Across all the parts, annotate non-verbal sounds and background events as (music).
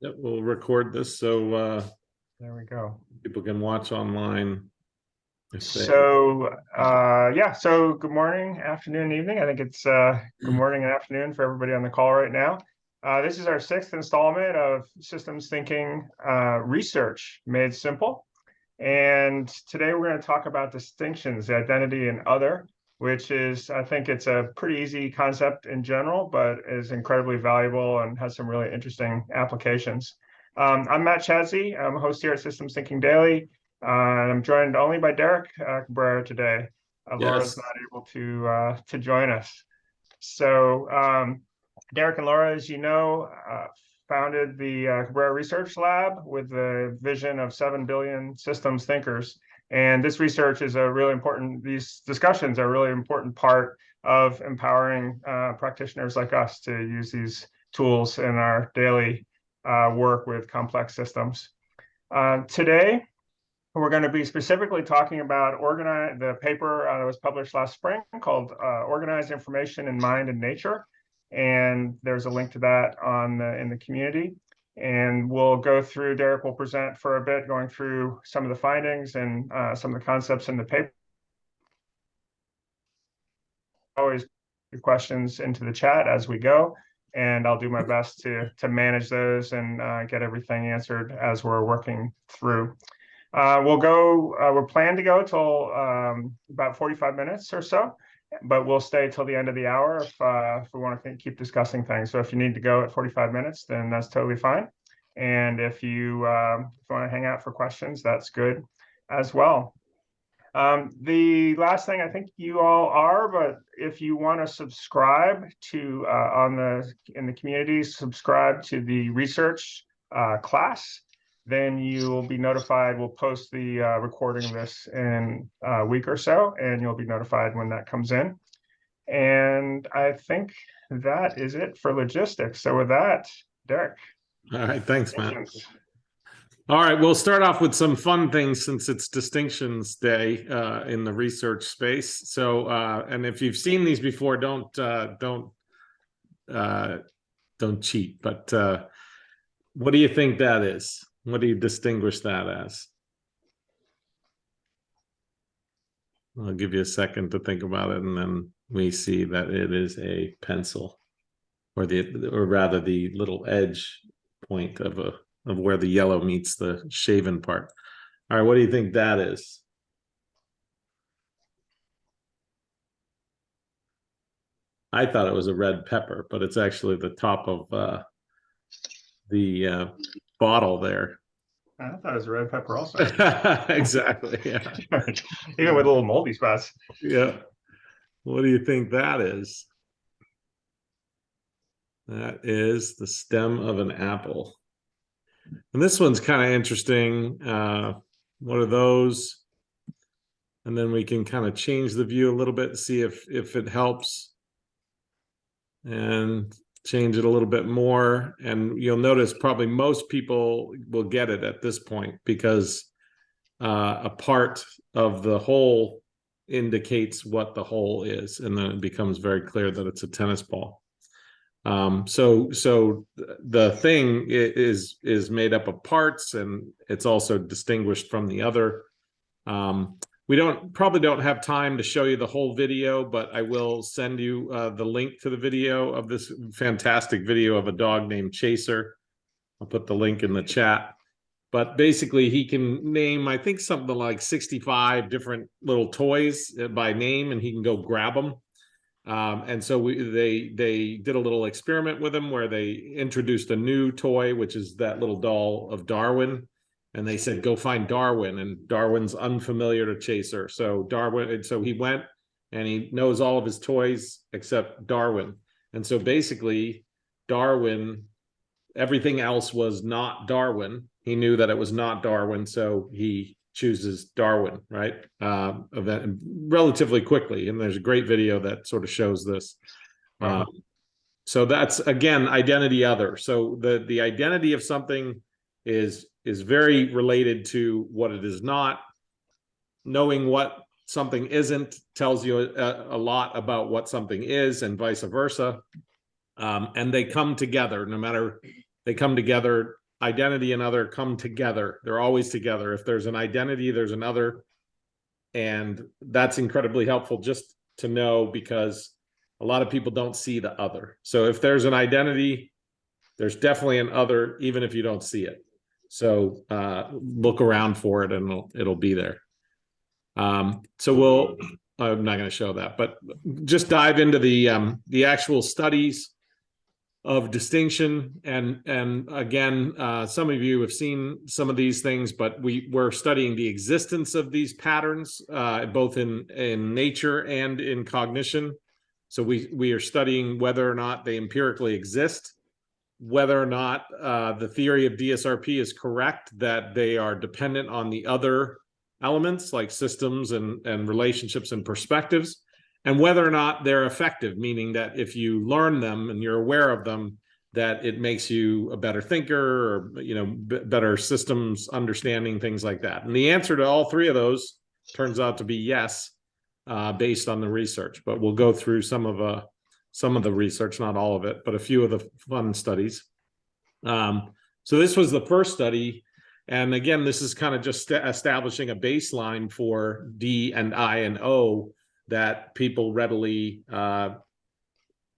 Yep, we'll record this so uh, There we go. people can watch online. if they- So, uh, yeah, so good morning, afternoon, evening. I think it's, uh, good morning and afternoon for everybody on the call right now. Uh, this is our sixth installment of Systems Thinking, uh, Research Made Simple. And today we're going to talk about distinctions, identity and other, which is, I think it's a pretty easy concept in general, but is incredibly valuable and has some really interesting applications. Um, I'm Matt Chadsey. I'm a host here at Systems Thinking Daily. Uh, and I'm joined only by Derek uh, Cabrera today. Uh, Laura's Yes. not able to uh, to join us. So um, Derek and Laura, as you know, uh, founded the uh, Cabrera Research Lab with the vision of seven billion systems thinkers. And this research is a really important. These discussions are a really important part of empowering uh, practitioners like us to use these tools in our daily uh, work with complex systems. Uh, today, we're going to be specifically talking about organize the paper uh, that was published last spring called uh, "Organized Information in Mind and Nature," and there's a link to that on the in the community. And we'll go through. Derek will present for a bit, going through some of the findings and uh, some of the concepts in the paper. Always your questions into the chat as we go, and I'll do my best to to manage those and uh, get everything answered as we're working through. Uh, we'll go, uh, we're planning to go till, um, about forty-five minutes or so. But we'll stay till the end of the hour if, uh, if we want to keep discussing things. So if you need to go at forty-five minutes, then that's totally fine. And if you, um, if you want to hang out for questions, that's good as well. Um, the last thing I think you all are, but if you want to subscribe to, uh, on the, in the community, subscribe to the research, uh, class then you'll be notified. We'll post the uh, recording of this in a week or so, and you'll be notified when that comes in. And I think that is it for logistics. So with that, Derek. All right, thanks, Matt. All right, we'll start off with some fun things since it's Distinctions Day uh, in the research space. So, uh, and if you've seen these before, don't uh, don't uh, don't cheat. But uh, what do you think that is? What do you distinguish that as? I'll give you a second to think about it, and then we see that it is a pencil, or the or rather the little edge point of a of where the yellow meets the shaven part. All right, what do you think that is? I thought it was a red pepper, but it's actually the top of uh, the uh, bottle there. I thought it was a red pepper also, (laughs) exactly. Yeah. (laughs) even with little moldy spots. Yeah. What do you think that is? That is the stem of an apple. And this one's kind of interesting. Uh, what are those? And then we can kind of change the view a little bit, see if if it helps. And change it a little bit more. And you'll notice probably most people will get it at this point because uh, a part of the whole indicates what the whole is, and then it becomes very clear that it's a tennis ball. Um, so, so the thing is is made up of parts, and it's also distinguished from the other. Um, we don't probably don't have time to show you the whole video, but I will send you uh, the link to the video of this fantastic video of a dog named Chaser. I'll put the link in the chat. But basically he can name i think something like 65 different little toys uh, by name and he can go grab them um, and so we they they did a little experiment with him where they introduced a new toy which is that little doll of darwin and they said go find darwin and darwin's unfamiliar to chaser so darwin and so he went and he knows all of his toys except darwin and so basically darwin everything else was not darwin he knew that it was not Darwin, so he chooses Darwin, right? Um, event relatively quickly, and there's a great video that sort of shows this. Wow. Um, so that's again identity other. So the the identity of something is is very related to what it is not. Knowing what something isn't tells you a, a lot about what something is, and vice versa. Um, and they come together, no matter they come together identity and other come together. They're always together. If there's an identity, there's another. And that's incredibly helpful just to know because a lot of people don't see the other. So if there's an identity, there's definitely an other, even if you don't see it. So uh, look around for it and it'll, it'll be there. Um, so we'll, I'm not going to show that, but just dive into the um, the actual studies of distinction. And and again uh, some of you have seen some of these things but we we're studying the existence of these patterns uh, both in in nature and in cognition. So we we are studying whether or not they empirically exist whether or not uh, the theory of DSRP is correct that they are dependent on the other elements like systems and and relationships and perspectives and whether or not they're effective, meaning that if you learn them and you're aware of them, that it makes you a better thinker or you know better systems understanding things like that. And the answer to all three of those turns out to be yes, uh, based on the research. But we'll go through some of uh, some of the research, not all of it, but a few of the fun studies. Um, so this was the first study. And again, this is kind of just establishing a baseline for D and I and O that people readily uh,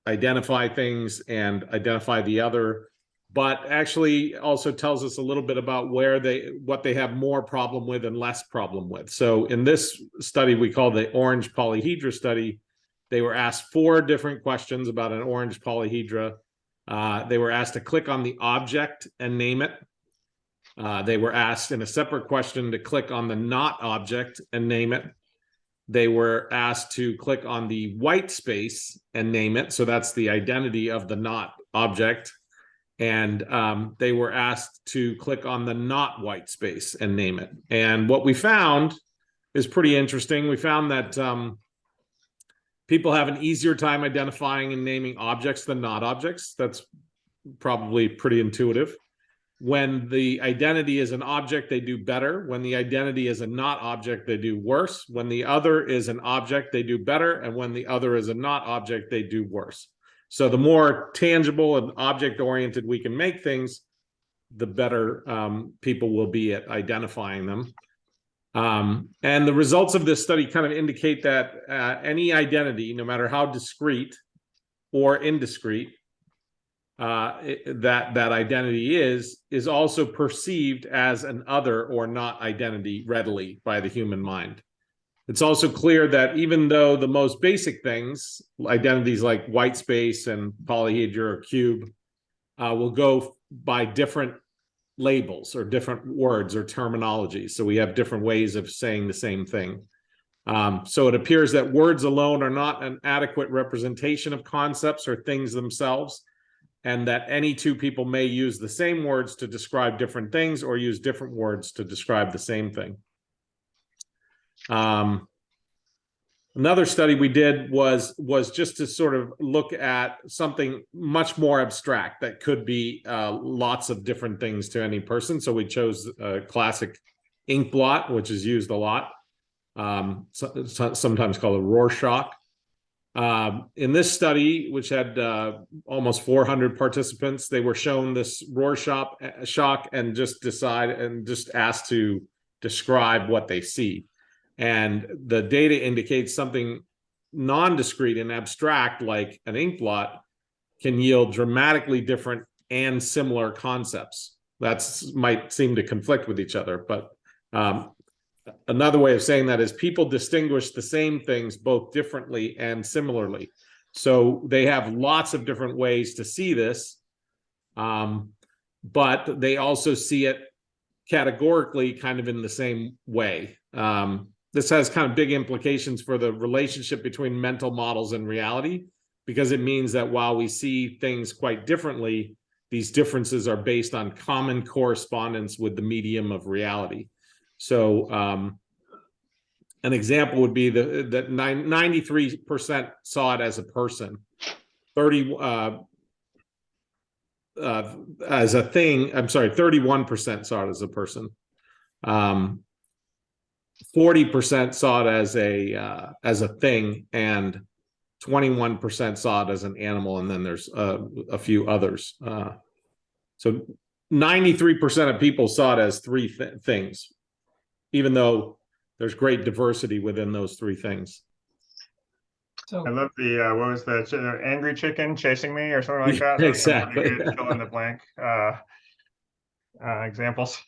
identify things and identify the other, but actually also tells us a little bit about where they, what they have more problem with and less problem with. So in this study, we call the orange polyhedra study, they were asked four different questions about an orange polyhedra. Uh, they were asked to click on the object and name it. Uh, they were asked in a separate question to click on the not object and name it they were asked to click on the white space and name it. So that's the identity of the not object. And um, they were asked to click on the not white space and name it. And what we found is pretty interesting. We found that um, people have an easier time identifying and naming objects than not objects. That's probably pretty intuitive. When the identity is an object, they do better. When the identity is a not object, they do worse. When the other is an object, they do better. And when the other is a not object, they do worse. So the more tangible and object-oriented we can make things, the better um, people will be at identifying them. Um, and the results of this study kind of indicate that uh, any identity, no matter how discrete or indiscrete, uh, that that identity is is also perceived as an other or not identity readily by the human mind. It's also clear that even though the most basic things, identities like white space and polyhedra or cube, uh, will go by different labels or different words or terminology. So we have different ways of saying the same thing. Um, so it appears that words alone are not an adequate representation of concepts or things themselves and that any two people may use the same words to describe different things or use different words to describe the same thing. Um, another study we did was was just to sort of look at something much more abstract that could be uh, lots of different things to any person. So we chose a classic ink blot, which is used a lot, um, so, so, sometimes called a Rorschach. Um, in this study, which had uh, almost 400 participants, they were shown this Rorschach uh, shock and just decide and just asked to describe what they see. And the data indicates something non-discrete and abstract like an ink blot can yield dramatically different and similar concepts. That's might seem to conflict with each other, but um, another way of saying that is people distinguish the same things both differently and similarly. So they have lots of different ways to see this, um, but they also see it categorically kind of in the same way. Um, this has kind of big implications for the relationship between mental models and reality, because it means that while we see things quite differently, these differences are based on common correspondence with the medium of reality. So um, an example would be the that 93% saw it as a person, 30 uh, uh, as a thing. I'm sorry, 31% saw it as a person. Um, 40% saw it as a uh, as a thing, and 21% saw it as an animal, and then there's uh, a few others. Uh, so ninety-three percent of people saw it as three thi- things, even though there's great diversity within those three things. So I love the, uh, what was the, ch- angry chicken chasing me or something like (laughs) that? Yeah, Those are pretty exactly. Fill in the blank, uh, uh, examples.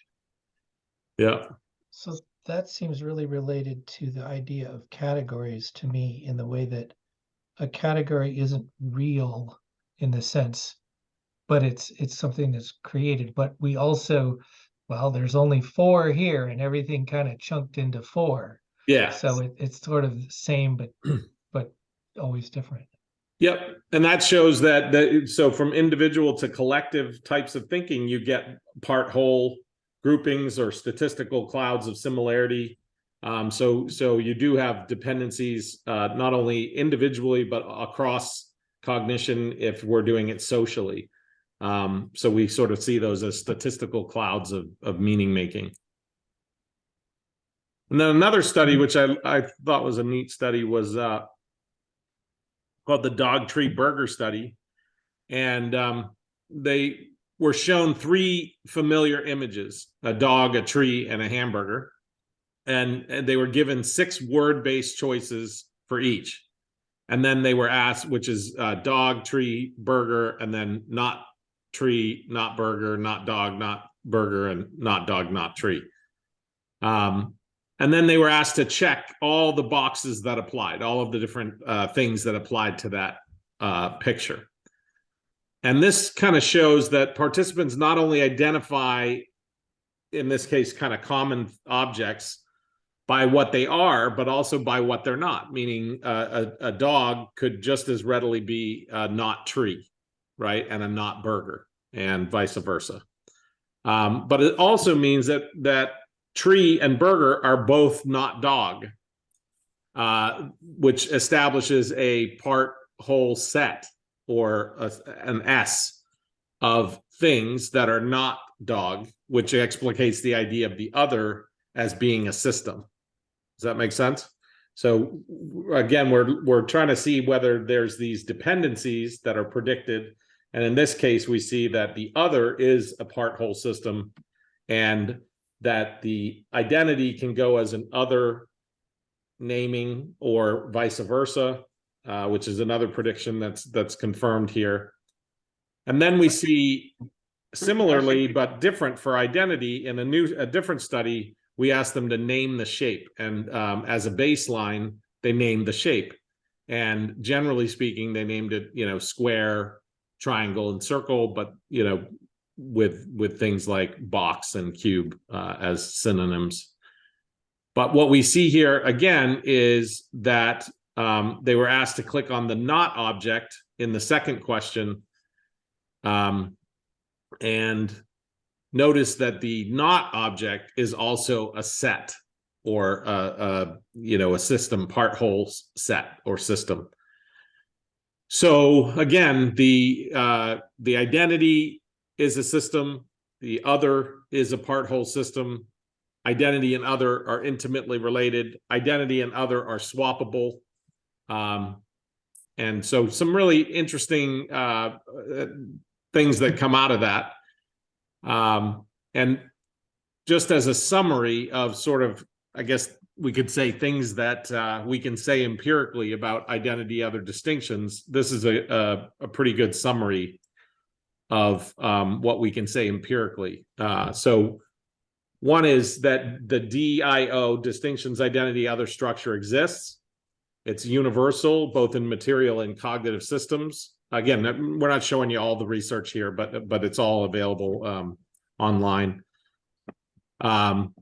Yeah, So that seems really related to the idea of categories to me in the way that a category isn't real in the sense, but it's it's something that's created. But we also, well, there's only four here and everything kind of chunked into four. yeah. So it, it's sort of the same, but (clears throat) but always different. Yep, and that shows that that so from individual to collective types of thinking, you get part whole groupings or statistical clouds of similarity. Um, so so you do have dependencies uh, not only individually but across cognition if we're doing it socially. Um, so we sort of see those as statistical clouds of of meaning making. And then another study, which I I thought was a neat study, was uh, called the Dog Tree Burger Study, and um, they were shown three familiar images: a dog, a tree, and a hamburger, and, and they were given six word-based choices for each, and then they were asked, which is uh, dog, tree, burger, and then not tree, not burger, not dog, not burger, and not dog, not tree. Um, and then they were asked to check all the boxes that applied, all of the different uh, things that applied to that uh, picture. And this kind of shows that participants not only identify, in this case, kind of common objects by what they are, but also by what they're not. Meaning, uh, a, a dog could just as readily be a not tree, right, and a not burger, and vice versa. Um, but it also means that that tree and burger are both not dog, uh, which establishes a part whole set or a, an S of things that are not dog, which explicates the idea of the other as being a system. Does that make sense? So again, we're we're trying to see whether there's these dependencies that are predicted, and in this case, we see that the other is a part whole system, and that the identity can go as an other naming or vice versa, uh, which is another prediction that's that's confirmed here. And then we see similarly but different for identity in a new a different study we asked them to name the shape. And um, as a baseline they named the shape. And generally speaking they named it you know square triangle and circle but you know with with things like box and cube uh, as synonyms. But what we see here again is that um, they were asked to click on the not object in the second question. Um, and notice that the not object is also a set or a, a you know a system part whole set or system. So again the uh the identity is a system. The other is a part whole system. Identity and other are intimately related. Identity and other are swappable um and so some really interesting uh things that come out of that um, and just as a summary of sort of, I guess we could say things that uh, we can say empirically about identity, other distinctions. This is a a, a pretty good summary of um, what we can say empirically. Uh, so one is that the DIO distinctions, identity, other structure exists. It's universal, both in material and cognitive systems. Again, we're not showing you all the research here, but but it's all available um, online. Um,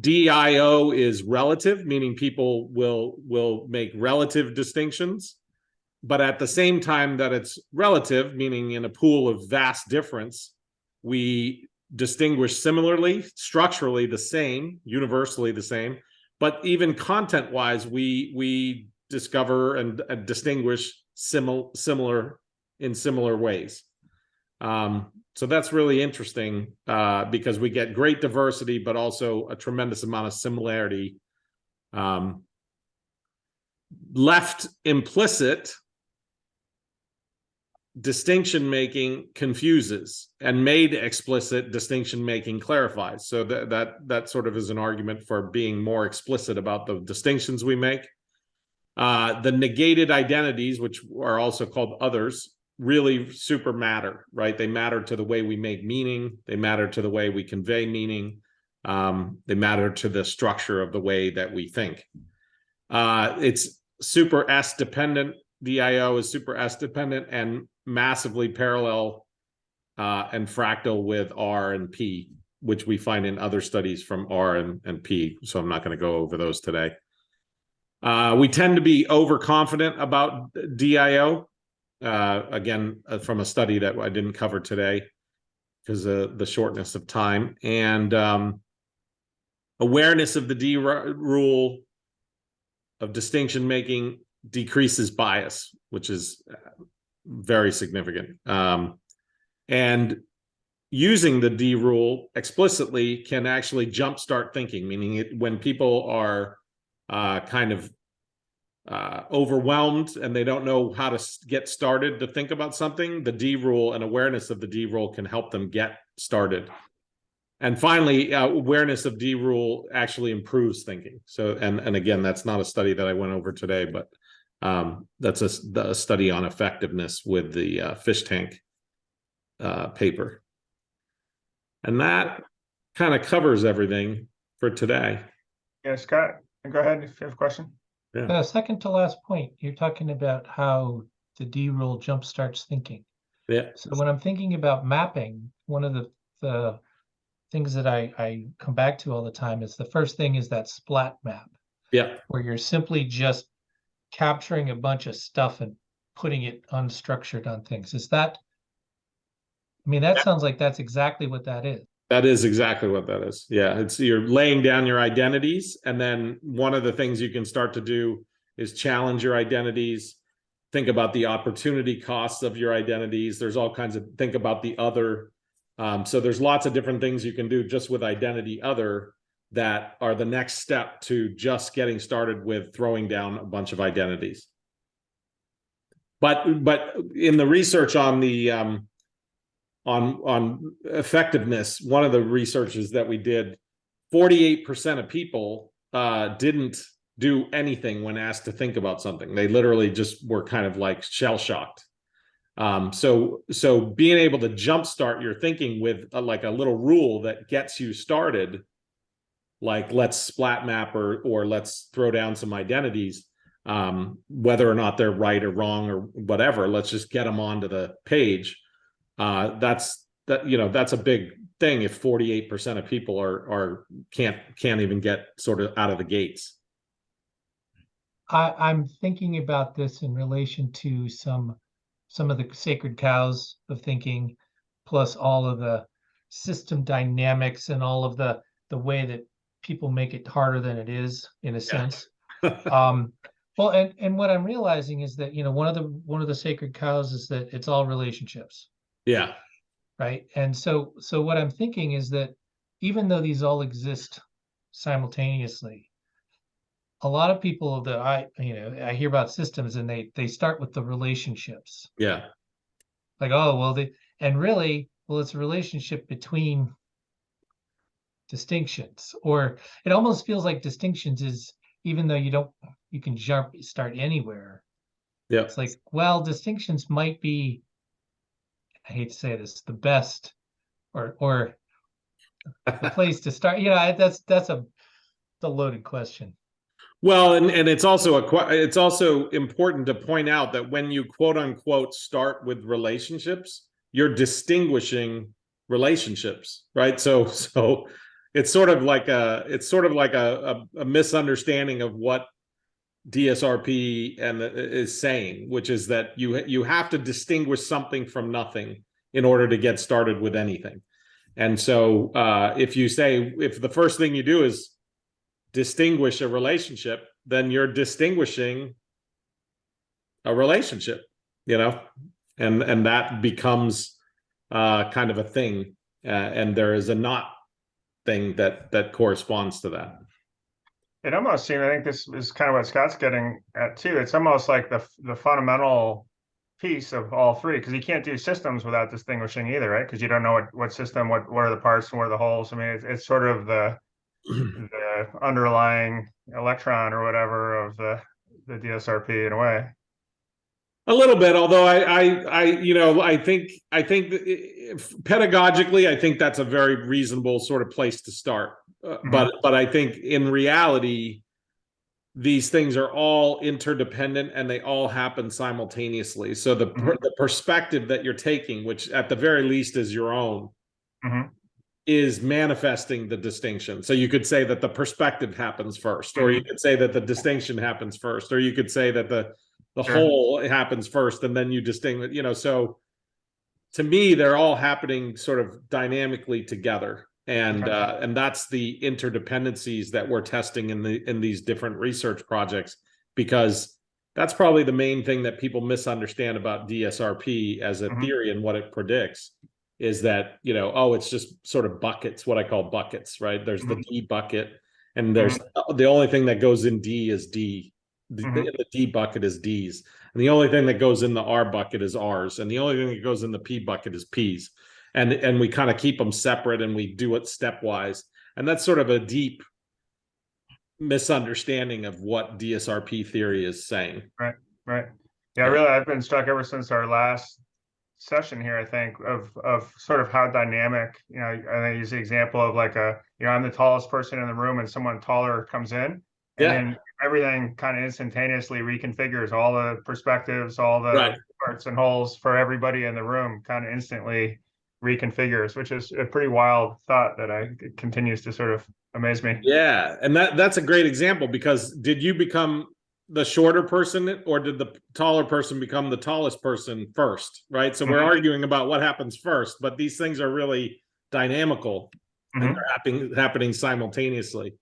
DIO is relative, meaning people will will make relative distinctions, but at the same time that it's relative, meaning in a pool of vast difference, we distinguish similarly, structurally the same, universally the same, but even content wise, we we discover and, and distinguish similar similar in similar ways. Um, so that's really interesting uh, because we get great diversity, but also a tremendous amount of similarity. Um, left implicit distinction making confuses and made explicit distinction making clarifies. So that that that sort of is an argument for being more explicit about the distinctions we make. Uh, the negated identities, which are also called others, really super matter, right? They matter to the way we make meaning. They matter to the way we convey meaning. Um, they matter to the structure of the way that we think. Uh, it's super S dependent. DIO is super S dependent and massively parallel uh, and fractal with R and P, which we find in other studies from R and, and P. So I'm not going to go over those today. Uh, we tend to be overconfident about DIO. Uh, again, uh, from a study that I didn't cover today because of the shortness of time and um, awareness of the D rule of distinction making decreases bias, which is uh, very significant. Um, and using the D rule explicitly can actually jumpstart thinking, meaning it, when people are uh, kind of uh, overwhelmed and they don't know how to get started to think about something, the D rule and awareness of the D rule can help them get started. And finally, uh, awareness of D rule actually improves thinking. So, and and again, that's not a study that I went over today, but um, that's a, the study on effectiveness with the uh, fish tank uh, paper. And that kind of covers everything for today. Yeah, Scott, go ahead if you have a question. Uh, second to last point, you're talking about how the D rule jumpstarts thinking. Yeah. So when I'm thinking about mapping, one of the, the things that I, I come back to all the time is the first thing is that splat map, Yeah. where you're simply just capturing a bunch of stuff and putting it unstructured on things. Is that? I mean, that sounds like that's exactly what that is. That is exactly what that is. Yeah, it's you're laying down your identities, and then one of the things you can start to do is challenge your identities. Think about the opportunity costs of your identities. There's all kinds of think about the other. Um, so there's lots of different things you can do just with identity other that are the next step to just getting started with throwing down a bunch of identities. But but in the research on the um, on on effectiveness one of the researches that we did 48% of people uh didn't do anything when asked to think about something they literally just were kind of like shell shocked um so so being able to jumpstart your thinking with a, like a little rule that gets you started like let's splat map or or let's throw down some identities um whether or not they're right or wrong or whatever let's just get them onto the page. Uh, that's that you know that's a big thing if 48% of people are are can't can't even get sort of out of the gates. I, I'm thinking about this in relation to some, some of the sacred cows of thinking, plus all of the system dynamics and all of the, the way that people make it harder than it is, in a sense. (laughs) Um, well, and, and what I'm realizing is that, you know, one of the, one of the sacred cows is that it's all relationships, yeah right? And so, so what I'm thinking is that even though these all exist simultaneously, a lot of people that I, you know, I hear about systems and they, they start with the relationships. yeah Like, oh, well, they, and really, well, it's a relationship between distinctions, or it almost feels like distinctions is, even though you don't, you can jump, start anywhere. yeah It's like, well, distinctions might be, I hate to say this, the best or, or the place to start. You know, that's, that's a, the loaded question. well and and it's also a it's also important to point out that when you quote unquote start with relationships you're distinguishing relationships right so so it's sort of like a it's sort of like a, a, a misunderstanding of what DSRP and uh, is saying, which is that you you have to distinguish something from nothing in order to get started with anything. And so uh, if you say if the first thing you do is distinguish a relationship, then you're distinguishing a relationship, you know, and and that becomes uh, kind of a thing, uh, and there is a not thing that that corresponds to that. It almost seems, I think this is kind of what Scott's getting at too. It's almost like the the fundamental piece of all three, because you can't do systems without distinguishing either, right? Because you don't know what, what system, what, what are the parts and what are the holes. I mean, it's, it's sort of the, (clears throat) the underlying electron or whatever of the, the DSRP in a way. A little bit, although I, I, I, you know, I think, I think if pedagogically, I think that's a very reasonable sort of place to start. Uh, But, but I think in reality, these things are all interdependent and they all happen simultaneously. So the, per- Mhm. the perspective that you're taking, which at the very least is your own, Mhm. is manifesting the distinction. So you could say that the perspective happens first, or you could say that the distinction happens first, or you could say that the the Sure. whole happens first and then you distinguish, you know, so to me, they're all happening sort of dynamically together. And Okay. uh, and that's the interdependencies that we're testing in the in these different research projects because that's probably the main thing that people misunderstand about DSRP as a Mhm. theory and what it predicts is that you know oh it's just sort of buckets what i call buckets right there's the d bucket and there's the only thing that goes in d is d the, Mhm. the d bucket is d's and the only thing that goes in the r bucket is r's and the only thing that goes in the p bucket is p's and and we kind of keep them separate and we do it stepwise and that's sort of a deep misunderstanding of what dsrp theory is saying Right. right. Yeah. really, I've been struck ever since our last session here, I think, of of sort of how dynamic, you know, I use the example of like a, you know, I'm the tallest person in the room and someone taller comes in. And Yeah. then everything kind of instantaneously reconfigures all the perspectives, all the Right. parts and holes for everybody in the room kind of instantly reconfigures, which is a pretty wild thought that I continues to sort of amaze me. Yeah, and that that's a great example because did you become the shorter person or did the taller person become the tallest person first, right? So we're Mhm. arguing about what happens first, but these things are really dynamical Mhm. and they're happening happening simultaneously.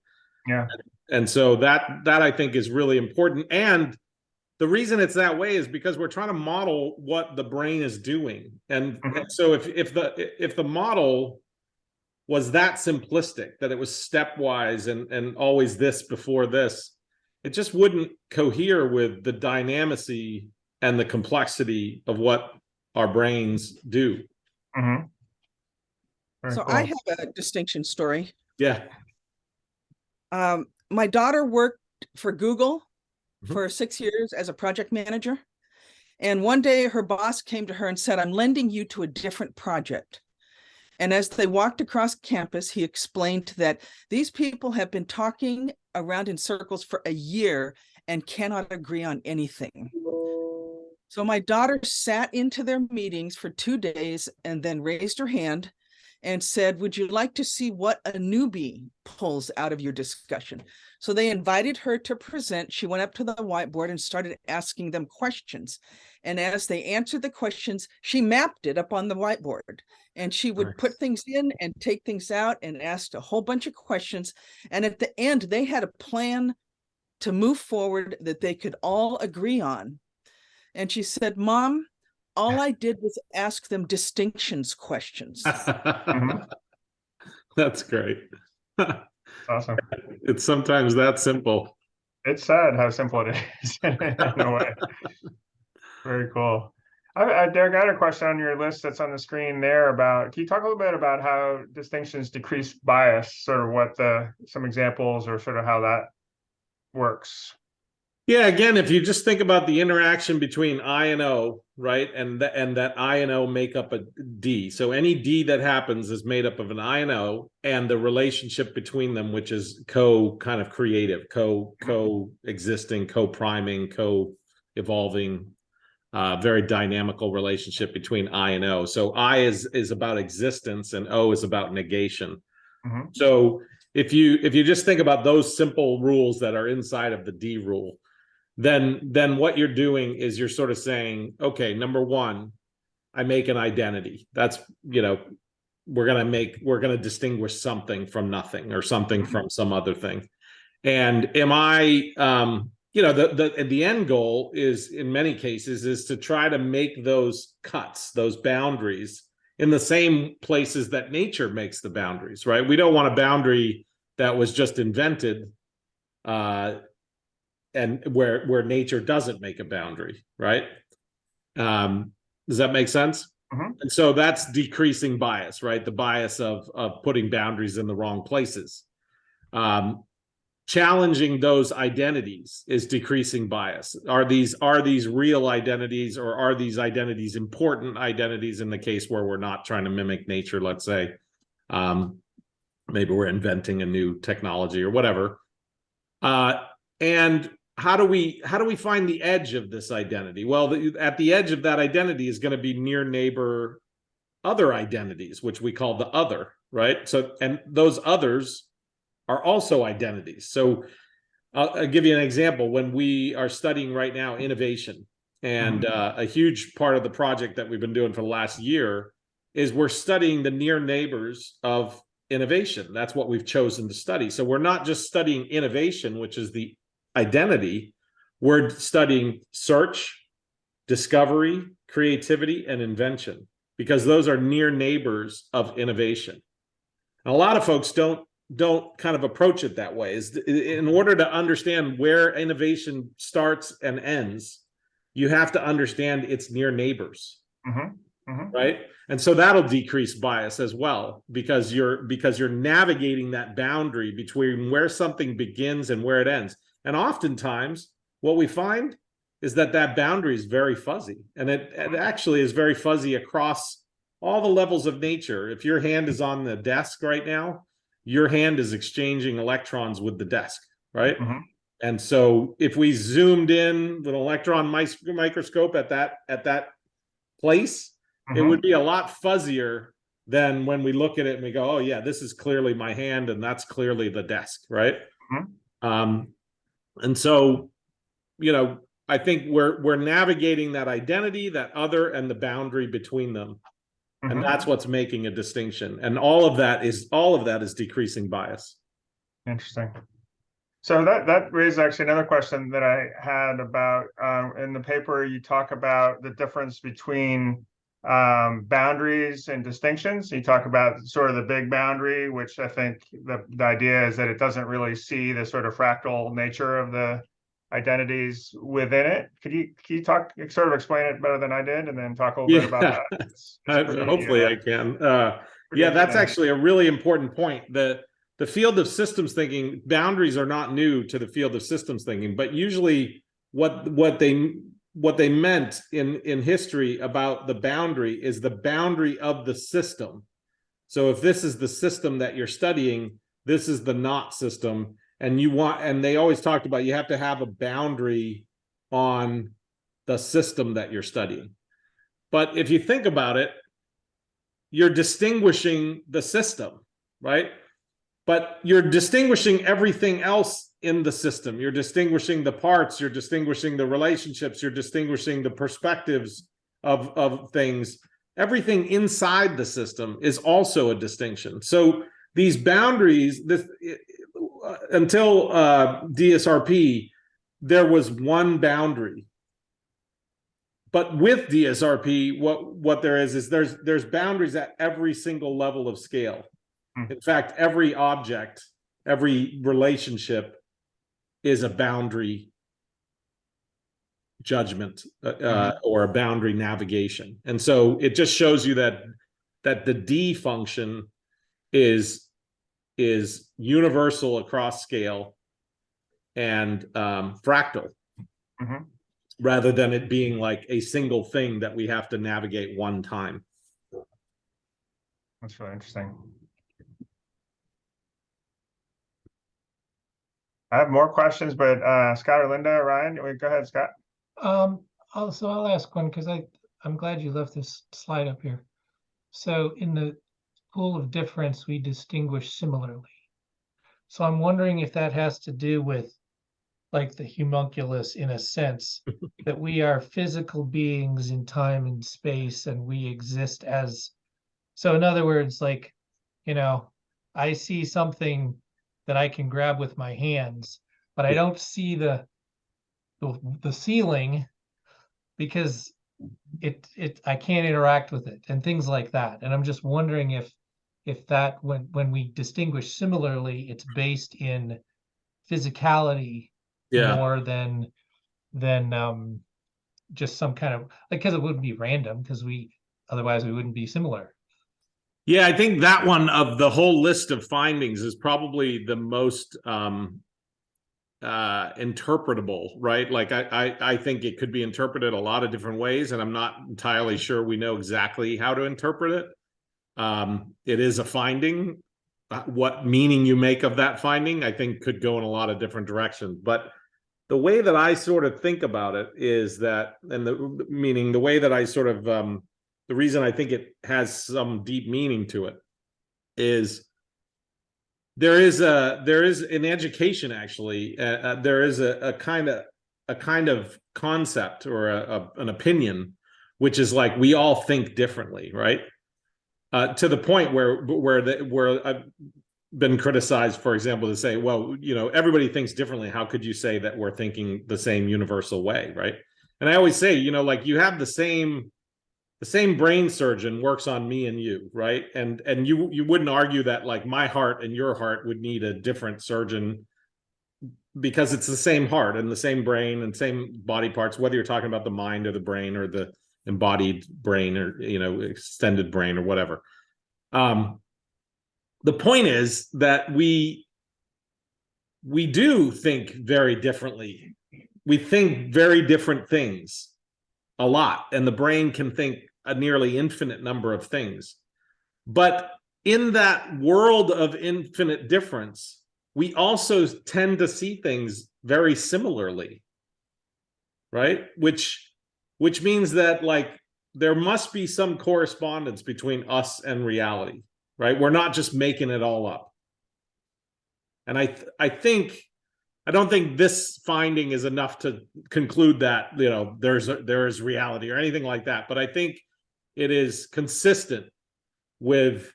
Yeah. And so that that I think is really important and the reason it's that way is because we're trying to model what the brain is doing. And, Mhm. and so if if the if the model was that simplistic that it was stepwise and and always this before this it just wouldn't cohere with the dynamicy and the complexity of what our brains do Mhm. Very So cool. I have a distinction story. yeah Um, my daughter worked for Google Mhm. for six years as a project manager. And one day her boss came to her and said, I'm lending you to a different project. And as they walked across campus, he explained that these people have been talking around in circles for a year and cannot agree on anything. So my daughter sat into their meetings for two days and then raised her hand and said, Would you like to see what a newbie pulls out of your discussion? So they invited her to present. She went up to the whiteboard and started asking them questions. And as they answered the questions, she mapped it up on the whiteboard. And she would put things in and take things out and asked a whole bunch of questions. And at the end, they had a plan to move forward that they could all agree on. And she said, Mom, all I did was ask them distinctions questions. Mhm. (laughs) that's great (laughs) Awesome. it's sometimes that simple It's sad how simple it is (laughs) in a way. Very cool. I, I, Derek, I had a question on your list that's on the screen there about, can you talk a little bit about how distinctions decrease bias, sort of what the, some examples or sort of how that works? Yeah, again, if you just think about the interaction between I and O, right, and that and that I and O make up a D. So any D that happens is made up of an I and O, and the relationship between them, which is co kind of creative, co co-existing, co-priming, co-evolving, uh, very dynamical relationship between I and O. So I is is about existence, and O is about negation. Mhm. So if you if you just think about those simple rules that are inside of the D rule, then then what you're doing is you're sort of saying, okay, number one, I make an identity. That's you know, we're gonna make we're gonna distinguish something from nothing or something from some other thing. And am I um you know the the the end goal is in many cases is to try to make those cuts, those boundaries in the same places that nature makes the boundaries, right? We don't want a boundary that was just invented uh and where where nature doesn't make a boundary right Um, does that make sense? Mhm. And so that's decreasing bias, right? The bias of of putting boundaries in the wrong places. Um, challenging those identities is decreasing bias. Are these are these real identities or are these identities important identities in the case where we're not trying to mimic nature, let's say? Um, maybe we're inventing a new technology or whatever. Uh, and how do we how do we find the edge of this identity? Well, the, at the edge of that identity is going to be near neighbor other identities, which we call the other, right? So, and those others are also identities. So, I'll, I'll give you an example. When we are studying right now innovation, and uh, a huge part of the project that we've been doing for the last year is we're studying the near neighbors of innovation. That's what we've chosen to study. So we're not just studying innovation, which is the identity. We're studying search, discovery, creativity, and invention because those are near neighbors of innovation. And a lot of folks don't don't kind of approach it that way. Is in order to understand where innovation starts and ends, you have to understand its near neighbors Mhm, mhm. right and so that'll decrease bias as well because you're because you're navigating that boundary between where something begins and where it ends and oftentimes what we find is that that boundary is very fuzzy and it, it actually is very fuzzy across all the levels of nature if your hand is on the desk right now your hand is exchanging electrons with the desk right Mhm. and so if we zoomed in with an electron microscope at that at that place it Mhm. would be a lot fuzzier than when we look at it and we go, oh yeah, this is clearly my hand and that's clearly the desk, right? Mhm. Um, and so, you know, I think we're we're navigating that identity, that other, and the boundary between them, Mhm. and that's what's making a distinction. And all of that is all of that is decreasing bias. Interesting. So that that raised actually another question that I had about um in the paper, you talk about the difference between um boundaries and distinctions. You talk about sort of the big boundary, which I think the the idea is that it doesn't really see the sort of fractal nature of the identities within it. Could you can you talk sort of explain it better than I did and then talk a little bit about that? It's- (laughs) it's pretty, hopefully, uh, I can. Uh, yeah, that's actually a really important point. The the field of systems thinking boundaries are not new to the field of systems thinking, but usually what what they what they meant in in history about the boundary is the boundary of the system. So if this is the system that you're studying, this is the not system, and you want and they always talked about you have to have a boundary on the system that you're studying. But if you think about it, you're distinguishing the system, right? But you're distinguishing everything else in the system. You're distinguishing the parts, you're distinguishing the relationships, you're distinguishing the perspectives of, of things. Everything inside the system is also a distinction. So these boundaries, this uh, until uh, DSRP, there was one boundary but with DSRP, what what there is is there's there's boundaries at every single level of scale. Hmm. In fact, every object, every relationship is a boundary judgment uh, uh, or a boundary navigation. And so it just shows you that that the D function is is universal across scale and um, fractal Mhm. rather than it being like a single thing that we have to navigate one time. That's really interesting. I have more questions, but uh, Scott or Linda, Ryan, go ahead, Scott. Um, also, I'll ask one because I, I'm glad you left this slide up here. So in the pool of difference, we distinguish similarly. So I'm wondering if that has to do with like the homunculus in a sense, (laughs) that we are physical beings in time and space and we exist as. So in other words, like, you know, I see something that I can grab with my hands, but I don't see the the, the ceiling because it it I can't interact with it and things like that. And I'm just wondering if if that when when we distinguish similarly, it's based in physicality yeah. more than than um just some kind of like because it wouldn't be random because we otherwise we wouldn't be similar. Yeah, I think that one of the whole list of findings is probably the most um uh interpretable, right? Like I I I think it could be interpreted a lot of different ways and I'm not entirely sure we know exactly how to interpret it. Um it is a finding. Uh, What meaning you make of that finding, I think could go in a lot of different directions, but the way that I sort of think about it is that, and the meaning, the way that I sort of um the reason I think it has some deep meaning to it is there is a there is an education actually uh, uh, there is a, a kind of a kind of concept or a, a, an opinion which is like we all think differently right? Uh, to the point where where the, where I've been criticized for example to say well you know everybody thinks differently. How could you say that we're thinking the same universal way right? And I always say you know like you have the same the same brain surgeon works on me and you right? And and you you wouldn't argue that like my heart and your heart would need a different surgeon because it's the same heart and the same brain and same body parts whether you're talking about the mind or the brain or the embodied brain or you know extended brain or whatever. Um the point is that we we do think very differently. We think very different things a lot and the brain can think a nearly infinite number of things. But in that world of infinite difference we also tend to see things very similarly right? Which which means that like there must be some correspondence between us and reality right? We're not just making it all up. And i th- i think I don't think this finding is enough to conclude that, you know, there's, a- there is reality or anything like that, but I think it is consistent with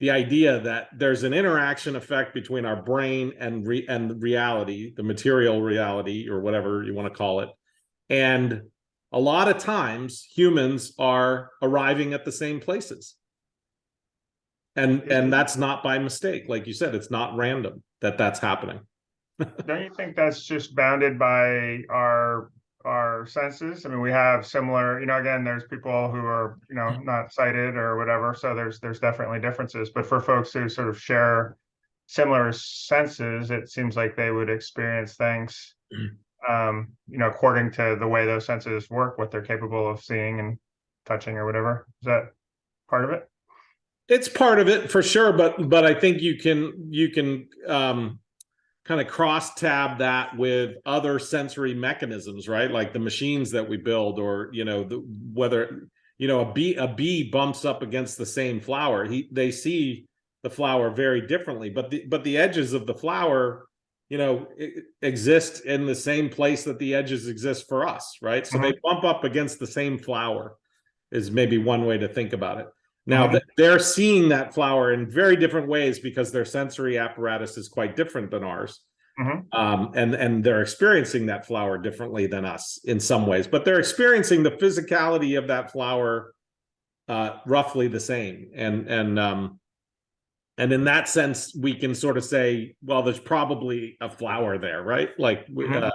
the idea that there's an interaction effect between our brain and re, and reality, the material reality or whatever you want to call it. And a lot of times humans are arriving at the same places. And, and that's not by mistake. Like you said, it's not random that that's happening. Don't you think that's just bounded by our, our senses? I mean, we have similar, you know, again, there's people who are, you know, not sighted or whatever, so there's, there's definitely differences, but for folks who sort of share similar senses, it seems like they would experience things, um, you know, according to the way those senses work, what they're capable of seeing and touching or whatever. Is that part of it? It's part of it for sure, but but I think you can you can um kind of cross tab that with other sensory mechanisms, right? Like the machines that we build or you know, the whether you know a bee a bee bumps up against the same flower, he they see the flower very differently, but the but the edges of the flower you know exist in the same place that the edges exist for us, right? So mm-hmm. they bump up against the same flower is maybe one way to think about it. Now that they're seeing that flower in very different ways because their sensory apparatus is quite different than ours. Mhm. Um, and and they're experiencing that flower differently than us in some ways, but they're experiencing the physicality of that flower uh, roughly the same. And and um, and in that sense, we can sort of say, well, there's probably a flower there, right? Like we- Mhm. uh,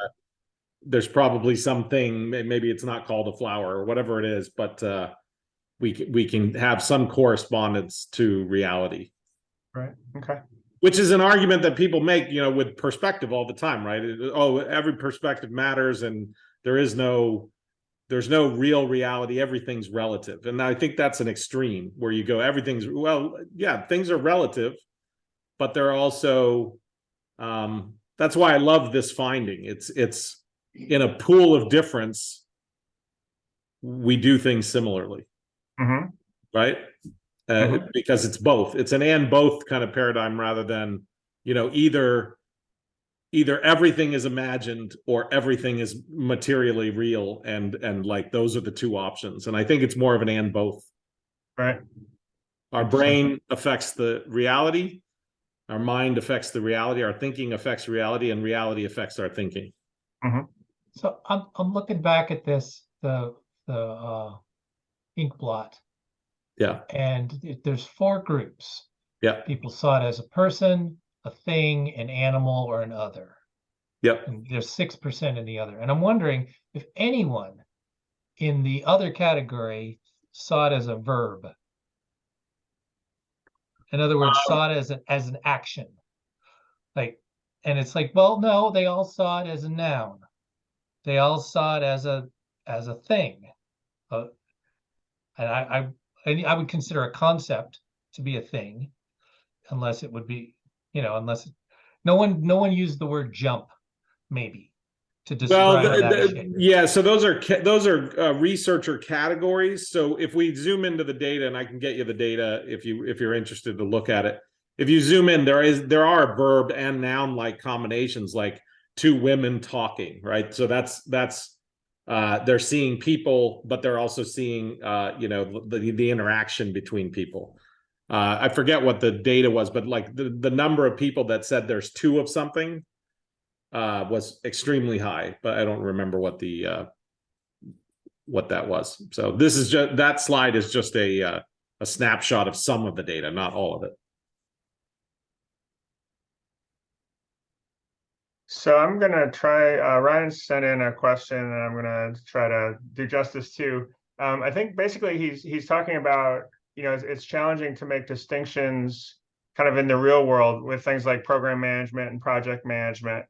there's probably something. Maybe it's not called a flower or whatever it is, but uh, we we can have some correspondence to reality. Right, okay. which is an argument that people make you know with perspective all the time right? It- oh every perspective matters and there is no there's no real reality. Everything's relative. And i think that's an extreme where you go everything's well yeah things are relative but they're also um that's why i love this finding. It's it's in a pool of difference we do things similarly hmm right? Uh, Mhm. because it's both. It's an and both kind of paradigm rather than, you know, either either everything is imagined or everything is materially real and and like those are the two options. And I think it's more of an and both. right, Our brain affects the reality, our mind affects the reality, our thinking affects reality and reality affects our thinking. So I'm I'm looking back at this, the the uh ink blot, Yeah. and it- there's four groups. Yeah. People saw it as a person, a thing, an animal, or an other. Yep. And there's six percent in the other. And I'm wondering if anyone in the other category, saw it as a verb. In other words, saw it as an, as an action. Like, and it's like, well, no, they all saw it as a noun. They all saw it as a, as a thing. Uh, and I, I, I I would consider a concept to be a thing. Unless it would be, you know, unless, it- no one, no one used the word jump, maybe. To Well, describe the- that the- yeah, so those are, those are uh, researcher categories. So if we zoom into the data, and I can get you the data if you, if you're interested to look at it. If you zoom in, there is, there are verb and noun-like combinations, like two women talking, right? So that's, that's, uh, they're seeing people, but they're also seeing, uh, you know, the, the interaction between people. Uh, I forget what the data was, but like the, the number of people that said there's two of something uh, was extremely high, but I don't remember what the uh, what that was. So this is just that slide is just a uh, a snapshot of some of the data, not all of it. So I'm gonna try, uh, Ryan sent in a question and I'm gonna try to do justice to. Um, I think basically he's, he's talking about, you know, it's, it's challenging to make distinctions kind of in the real world with things like program management and project management.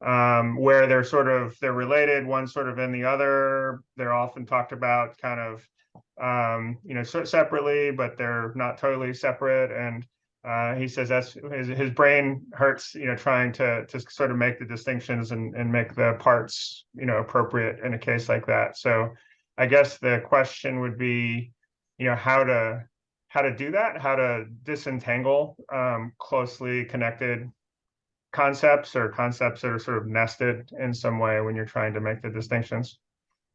Um, where they're sort of, they're related, one sort of in the other. They're often talked about kind of, um, you know, separately, but they're not totally separate and uh, he says that's his, his brain hurts, you know, trying to to sort of make the distinctions and and make the parts, you know, appropriate in a case like that. So I guess the question would be, you know, how to how to do that, how to disentangle um, closely connected concepts or concepts that are sort of nested in some way when you're trying to make the distinctions.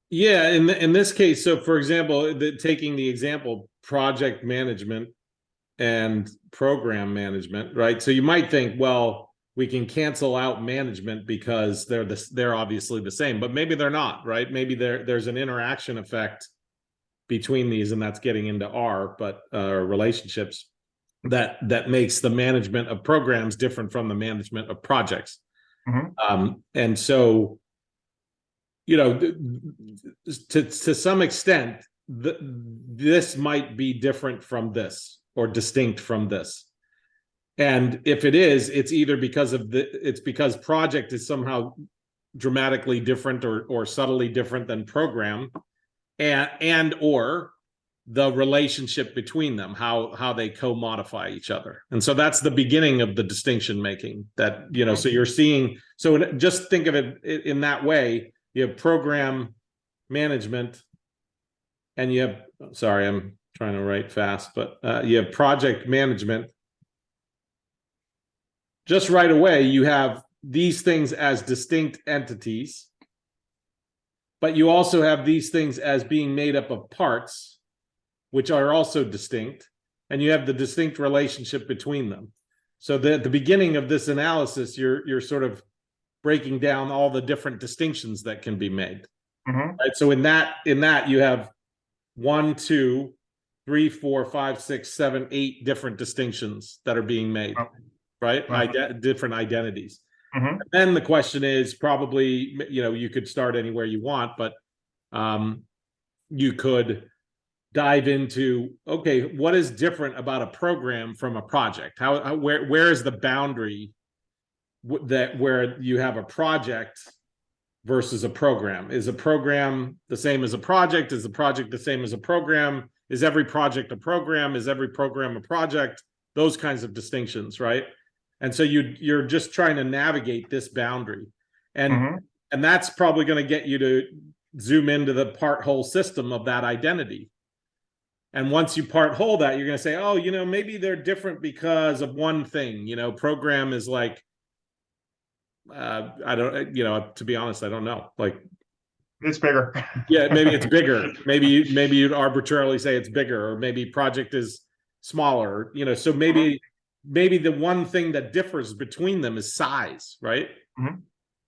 Yeah, in in this case, so for example, the, taking the example project management and program management, right? So you might think, well, we can cancel out management because they're the they're obviously the same, but maybe they're not, right? Maybe there there's an interaction effect between these, and that's getting into R, but uh, relationships that that makes the management of programs different from the management of projects. Mhm. Um, and so, you know, to to some extent, the, this might be different from this or distinct from this. And if it is, it's either because of the it's because project is somehow dramatically different or or subtly different than program and and or the relationship between them how how they co-modify each other and so that's the beginning of the distinction making that you know so you're seeing so just think of it in that way you have program management and you have sorry i'm trying to write fast but uh, you have project management. Just right away you have these things as distinct entities but you also have these things as being made up of parts which are also distinct and you have the distinct relationship between them. So that at the beginning of this analysis you're you're sort of breaking down all the different distinctions that can be made. Mhm. right? So in that in that you have one two three four five six seven eight different distinctions that are being made Oh. right Uh-huh. Ide- different identities Mhm. then the question is probably you know you could start anywhere you want but um you could dive into okay what is different about a program from a project how, how where where is the boundary w- that where you have a project versus a program is a program the same as a project is the project the same as a program is every project a program? Is every program a project? Those kinds of distinctions right? And so you you're just trying to navigate this boundary. And Mhm. and that's probably going to get you to zoom into the part whole system of that identity. And once you part whole that you're going to say oh you know maybe they're different because of one thing. You know program is like uh i don't you know to be honest i don't know. Like It's bigger. yeah maybe it's (laughs) bigger. Maybe you maybe you'd arbitrarily say it's bigger or maybe project is smaller you know so maybe maybe the one thing that differs between them is size right? Mhm.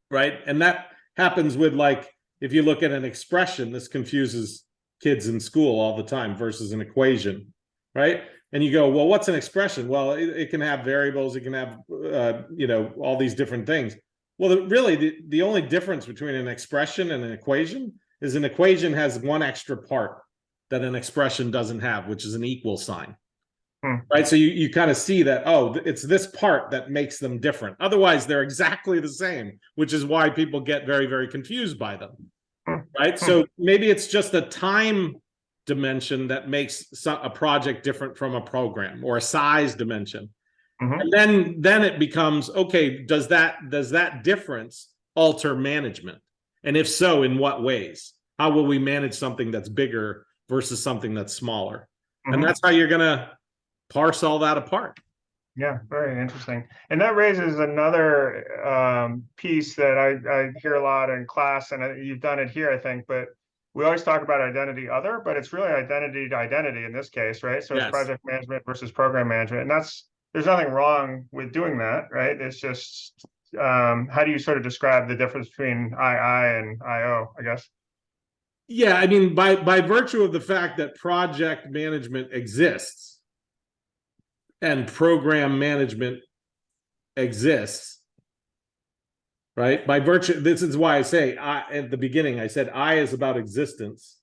right? And that happens with like if you look at an expression this confuses kids in school all the time versus an equation right? And you go well what's an expression? Well it, it can have variables it can have uh, you know all these different things well the, really the, the only difference between an expression and an equation is an equation has one extra part that an expression doesn't have, which is an equal sign. Hmm. Right, so you, you kind of see that, oh, it's this part that makes them different. Otherwise, they're exactly the same, which is why people get very, very confused by them. Hmm. Right, so maybe it's just a time dimension that makes a project different from a program or a size dimension. Mhm. And then, then it becomes, okay, does that, does that difference alter management? And if so, in what ways? How will we manage something that's bigger versus something that's smaller? Mhm. And that's how you're gonna parse all that apart. Yeah, very interesting. And that raises another um, piece that I, I hear a lot in class, and you've done it here, I think, but we always talk about identity other, but it's really identity to identity in this case, right? So Yes. it's project management versus program management, and that's there's nothing wrong with doing that, right? It's just um, how do you sort of describe the difference between II and IO, I guess? Yeah, I mean, by, by virtue of the fact that project management exists and program management exists, right? By virtue, this is why I say, I, at the beginning, I said I is about existence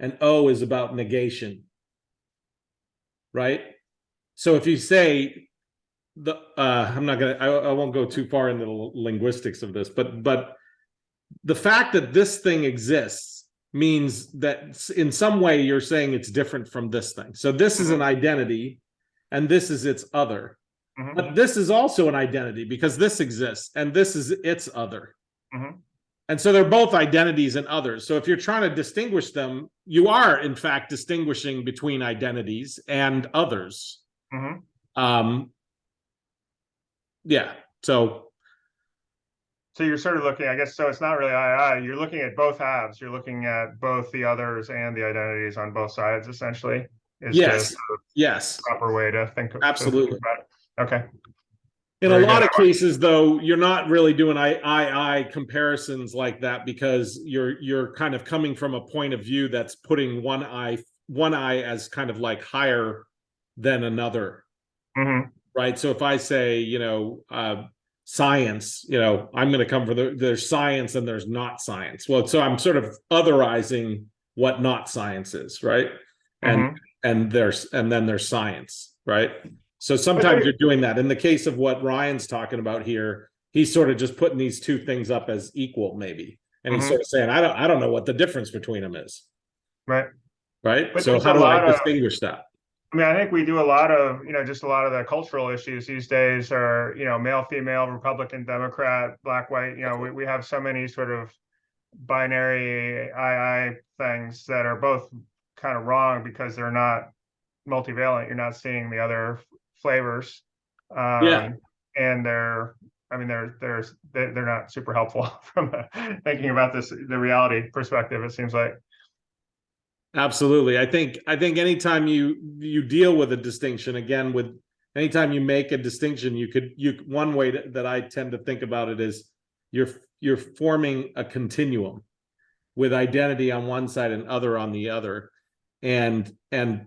and O is about negation. Right? So if you say the, uh, I'm not gonna, I, I won't go too far into the linguistics of this, but, but the fact that this thing exists means that in some way you're saying it's different from this thing. So this is an identity and this is its other. Mhm. But this is also an identity because this exists and this is its other. Mhm. And so they're both identities and others. So if you're trying to distinguish them, you are in fact distinguishing between identities and others. Mhm. Um, yeah, so So you're sort of looking, I guess, so it's not really II, you're looking at both halves, you're looking at both the others and the identities on both sides, essentially. is the yes, yes. Proper way to think. of- think Absolutely. it. Okay, In a lot good. of cases, though, you're not really doing I, I, I comparisons like that because you're, you're kind of coming from a point of view that's putting one eye, one eye as kind of like higher than another, hmm right? So if I say, you know, uh, science, you know, I'm going to come for the, there's science and there's not science. Well, so I'm sort of otherizing what not science is, right? And, Mhm. and there's, and then there's science, right? So sometimes you're doing that. In the case of what Ryan's talking about here, he's sort of just putting these two things up as equal, maybe. And he's Mhm. sort of saying, I don't, I don't know what the difference between them is, right. right? But So how do I of- distinguish that? I mean, I think we do a lot of, you know, just a lot of the cultural issues these days are, you know, male, female, Republican, Democrat, black, white, you know, we, we have so many sort of binary II things that are both kind of wrong because they're not multivalent. You're not seeing the other flavors. Yeah. Um, And they're, I mean, they're, they're, they're they're not super helpful (laughs) from a- thinking about this, the reality perspective, it seems like. Absolutely. I think, I think anytime you, you deal with a distinction, again, with, anytime you make a distinction, you could, you, one way that, that I tend to think about it is you're, you're forming a continuum with identity on one side and other on the other. And, and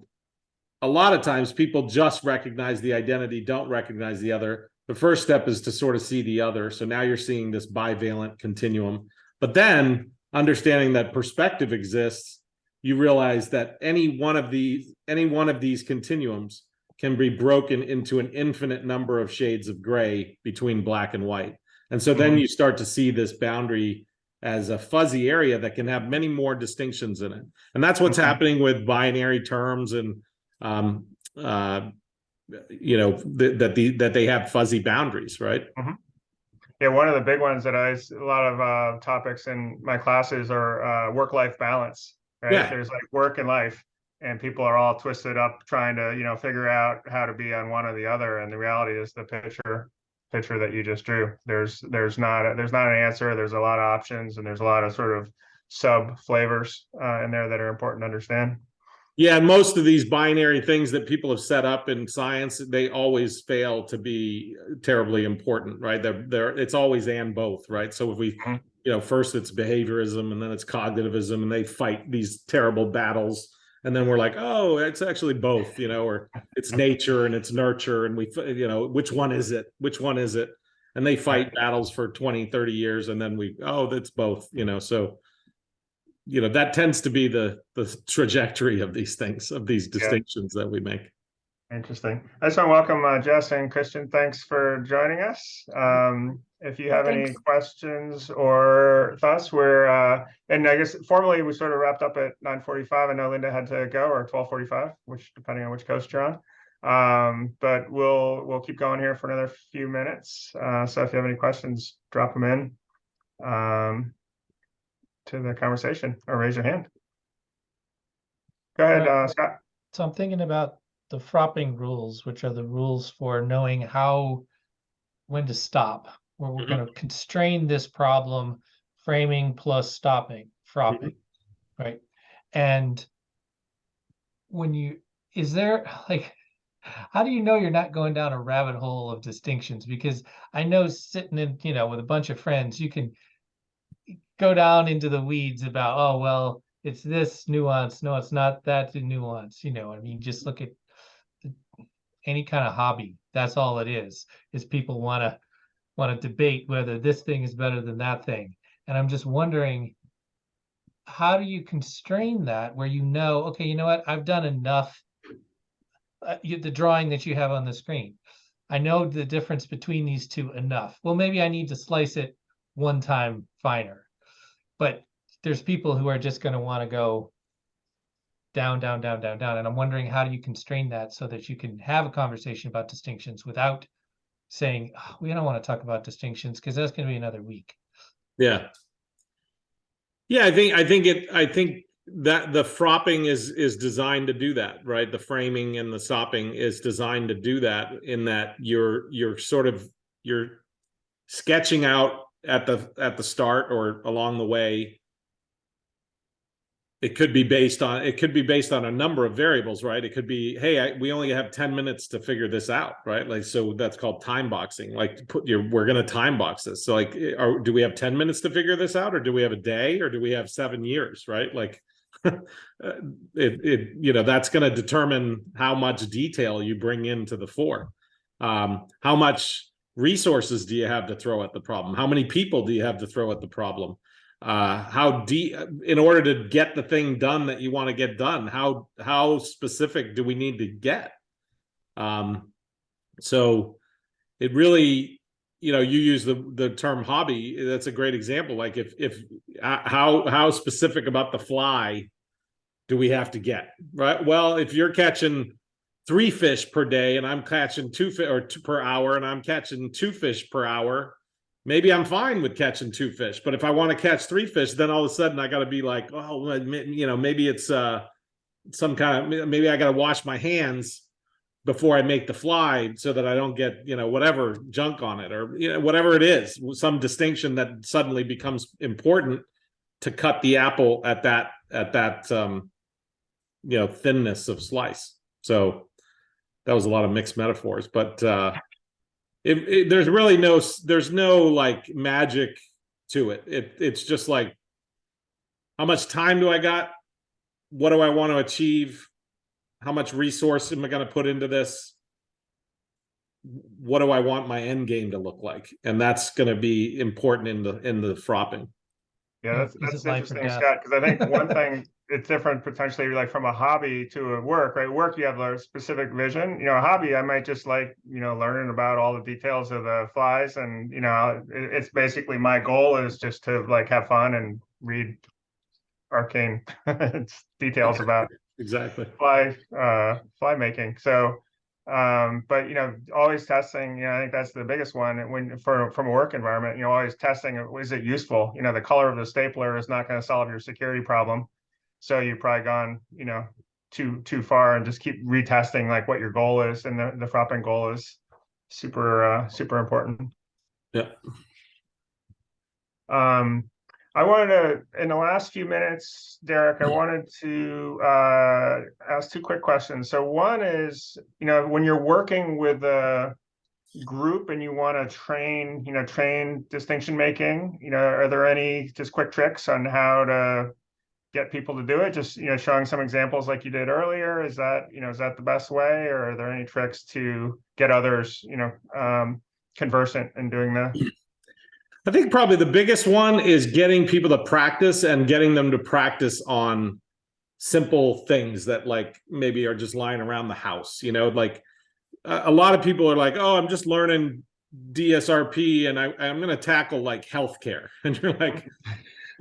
a lot of times people just recognize the identity, don't recognize the other. The first step is to sort of see the other. So now you're seeing this bivalent continuum. But then understanding that perspective exists, you realize that any one of these, any one of these continuums can be broken into an infinite number of shades of gray between black and white. And so then Mhm. you start to see this boundary as a fuzzy area that can have many more distinctions in it. And that's what's Okay. happening with binary terms and um uh you know th- that the that they have fuzzy boundaries, right? Yeah, one of the big ones that I a lot of uh, topics in my classes are uh, work-life balance, right? Yeah. There's like work and life, and people are all twisted up trying to, you know, figure out how to be on one or the other. And the reality is the picture, picture that you just drew. There's, there's not, a- there's not an answer. There's a lot of options, and there's a lot of sort of sub flavors uh, in there that are important to understand. Yeah, most of these binary things that people have set up in science, they always fail to be terribly important, right? They're, they're, it's always and both, right? So if we, Mhm. You know, first it's behaviorism and then it's cognitivism and they fight these terrible battles. And then we're like, oh, it's actually both, you know, or it's nature and it's nurture. And we, you know, which one is it? Which one is it? And they fight battles for 20, 30 years. And then we, oh, that's both, you know, so you know, that tends to be the, the trajectory of these things, of these distinctions that we make. Interesting. I just want to welcome uh, Jess and Christian. Thanks for joining us. Um, if you have any questions or thoughts, we're uh, and I guess formally we sort of wrapped up at nine forty-five. I know Linda had to go or twelve forty-five, which depending on which coast you're on. Um, but we'll we'll keep going here for another few minutes. Uh, so if you have any questions, drop them in um, to the conversation or raise your hand. Go ahead, uh, Scott. So I'm thinking about the fropping rules, which are the rules for knowing how, when to stop, where we're Mhm. gonna constrain this problem, framing plus stopping, fropping, right? And when you, is there, (laughs) like, how do you know you're not going down a rabbit hole of distinctions? Because I know sitting in, you know, with a bunch of friends, you can go down into the weeds about, oh, well, it's this nuance. No, it's not that nuance. You know, I mean, just look at any kind of hobby. That's all it is, is people want to want to debate whether this thing is better than that thing. And I'm just wondering, how do you constrain that where you know, okay, you know what, I've done enough. Uh, you, the drawing that you have on the screen. I know the difference between these two enough. Well, maybe I need to slice it one time finer. But there's people who are just going to want to go down, down, down, down, down. And I'm wondering how do you constrain that so that you can have a conversation about distinctions without saying, "Oh, we don't want to talk about distinctions because that's going to be another week. Yeah. Yeah, I think, I think it, I think that the fropping is, is designed to do that, right? The framing and the sopping is designed to do that in that you're, you're sort of, you're sketching out at the, at the start or along the way. It could be based on, it could be based on a number of variables, right? It could be, hey, I, we only have ten minutes to figure this out, right? Like, so that's called time boxing, like put your, we're gonna time box this. So like, eh, are, do we have ten minutes to figure this out? Or do we have a day? Or do we have seven years, right? Like. uh, (laughs) It, it, you know, that's gonna determine how much detail you bring into the fore. Um, how much resources do you have to throw at the problem? How many people do you have to throw at the problem? Uh how deep in order to get the thing done that you want to get done how how specific do we need to get? Um so it really you know you use the the term hobby that's a great example. Like if if uh, how how specific about the fly do we have to get right? Well if you're catching three fish per day and i'm catching two fish or two per hour and i'm catching two fish per hour maybe I'm fine with catching two fish, but if I want to catch three fish, then all of a sudden I got to be like, oh, you know, maybe it's uh some kind of maybe I got to wash my hands before I make the fly so that I don't get you know whatever junk on it or you know whatever it is, some distinction that suddenly becomes important to cut the apple at that at that um you know thinness of slice. So that was a lot of mixed metaphors, but uh it, it there's really no there's no like magic to it. It it's just like how much time do i got? What do i want to achieve? How much resource am i going to put into this? What do i want my end game to look like? And that's going to be important in the in the fropping. Yeah, Yeah, that's, that's it life or interesting. Scott, because I think one thing, (laughs) it's different potentially like from a hobby to a work, right? Work, you have a specific vision, you know, a hobby, I might just like, you know, learning about all the details of the flies and, you know, it, it's basically my goal is just to like have fun and read arcane (laughs) details about exactly. fly uh fly making. So um but you know always testing you know i think that's the biggest one. When for from a work environment you know always testing is it useful? You know the color of the stapler is not going to solve your security problem so you've probably gone you know too too far and just keep retesting like what your goal is and the the fropping goal is super uh super important yeah um, I wanted to, in the last few minutes, Derek, I wanted to uh, ask two quick questions. So one is, you know, when you're working with a group and you want to train, you know, train distinction making, you know, are there any just quick tricks on how to get people to do it? Just, you know, showing some examples like you did earlier. Is that, you know, is that the best way or are there any tricks to get others, you know, um, conversant in doing that? I think probably the biggest one is getting people to practice and getting them to practice on simple things that like maybe are just lying around the house, you know, like a, lot of people are like, oh, I'm just learning DSRP and I, I'm going to tackle like healthcare. (laughs) And you're like,